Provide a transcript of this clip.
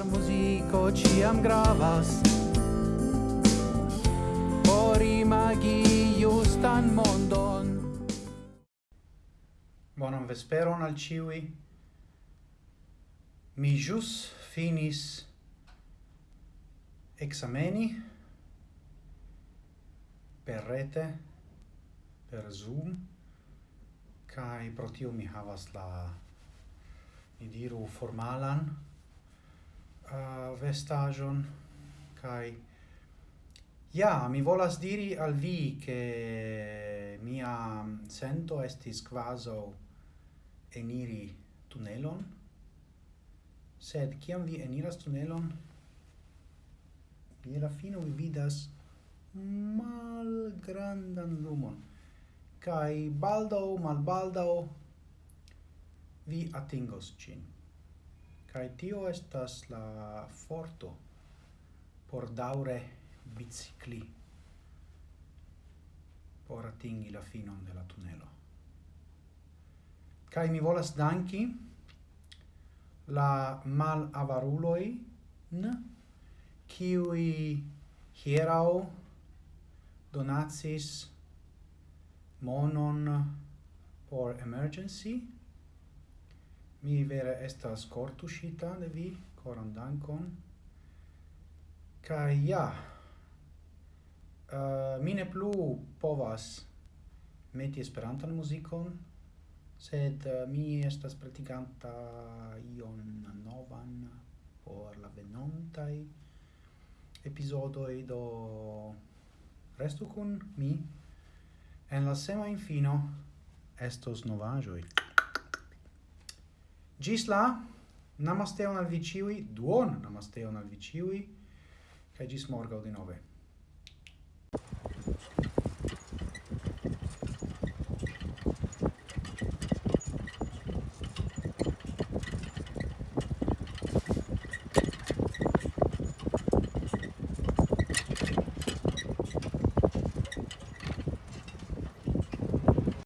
Char muziko ciam gravas. Por imagi justan mondon. Bonan vesperon al ciui. Mi jus finis exameni per rete per Zoom kai pro tio mi havas la mi diru formalan uh, vestagion kai ja mi volas diri al vi che mia sento estis quaso eniri tunelon. Sed kiam vi eniras tunelon je la fino vi vidas malgrandan lumon. Kai baldo mal baldo vi atingos cin Kai tio estas la forto por daure bicicli por atingi la finon de la tunelo. Kai mi volas danki la mal avaruloi n kiui hierau donacis monon por emergency Mi vere estas cortuŝita de vi, coran dankon. Kaj ja, uh, mi ne plu povas meti esperantan muzikon, sed uh, mi estas praticanta ion novan por la venontaj episodoi, do restu kun mi en la sema infino estos novajoi. Gis la namasteon al viciui, duon duon namasteon al viciui, cae gis morgau di nove.